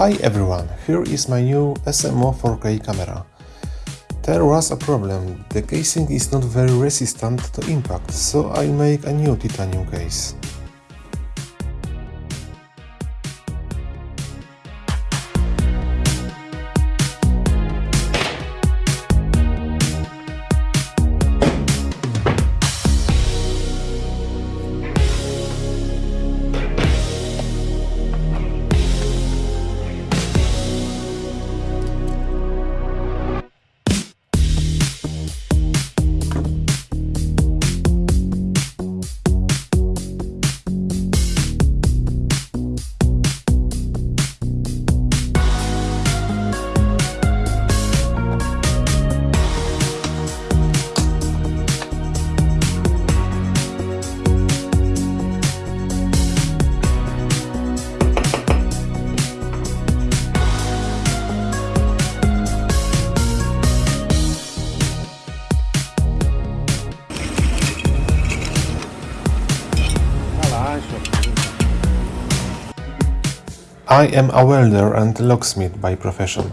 Hi everyone, here is my new SMO 4K camera. There was a problem, the casing is not very resistant to impact, so I make a new titanium case. I am a welder and locksmith by profession.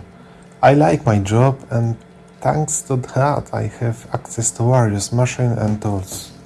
I like my job and thanks to that I have access to various machines and tools.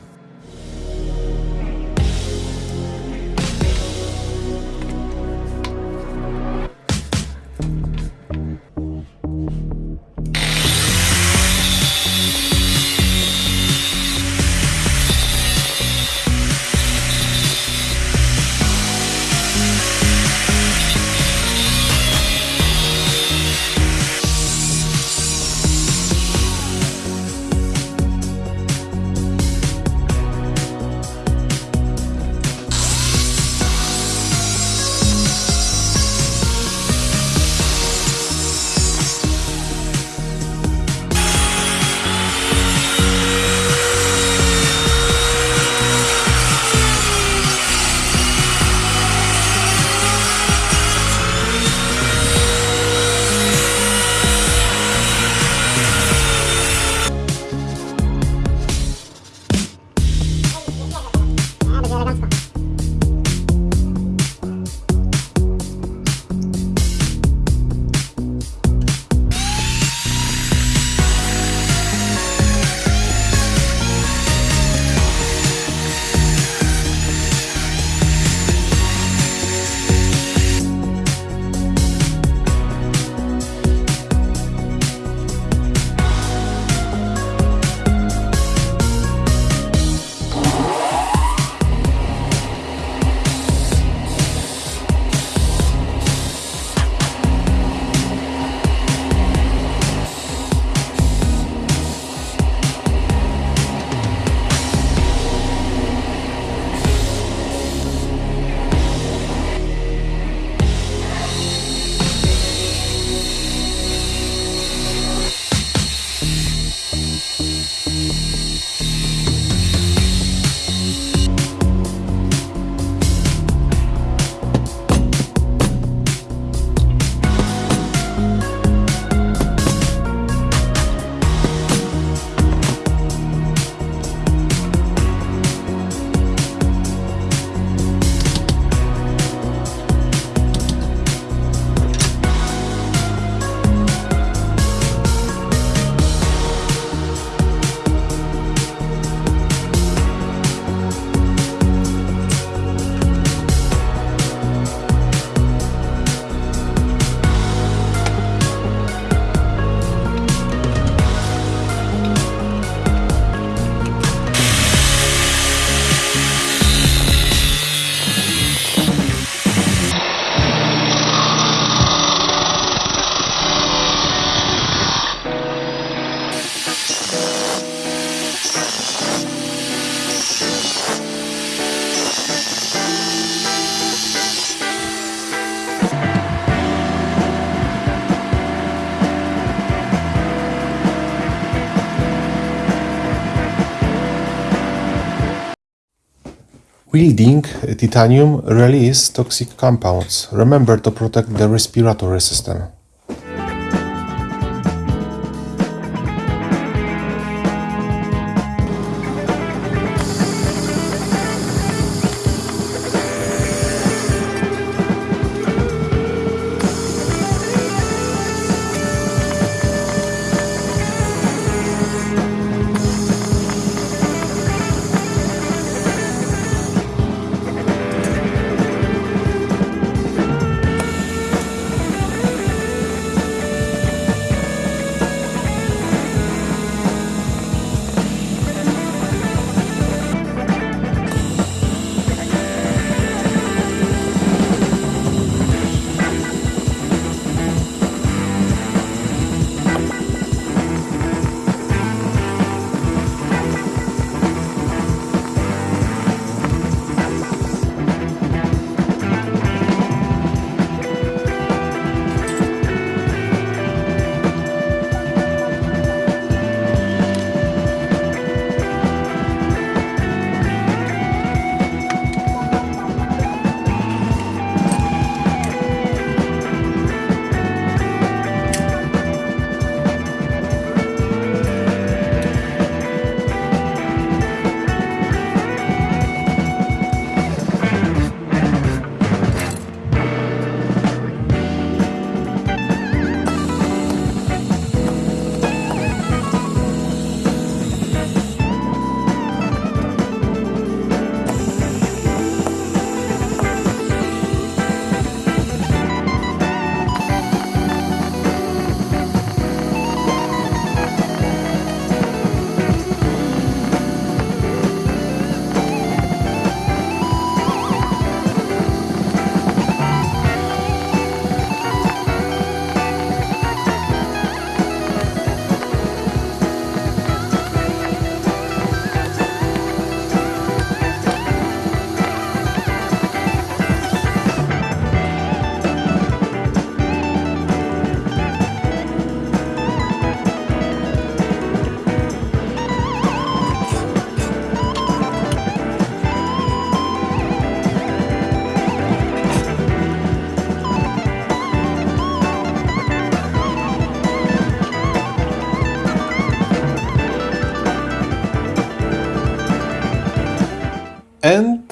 Wielding titanium release toxic compounds. Remember to protect the respiratory system.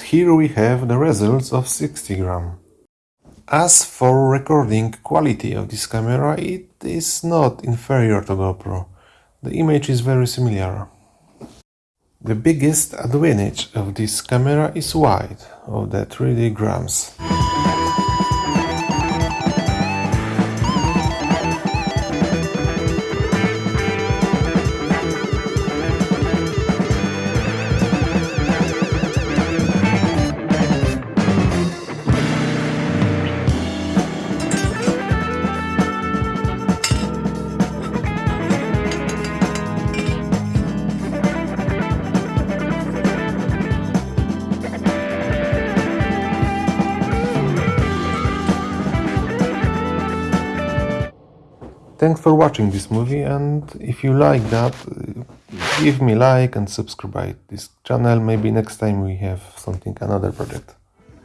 Here we have the results of 60 gram. As for recording quality of this camera, it is not inferior to GoPro. The image is very similar. The biggest advantage of this camera is wide, of the 3D grams. Thanks for watching this movie and if you like that, give me like and subscribe this channel. Maybe next time we have something, another project.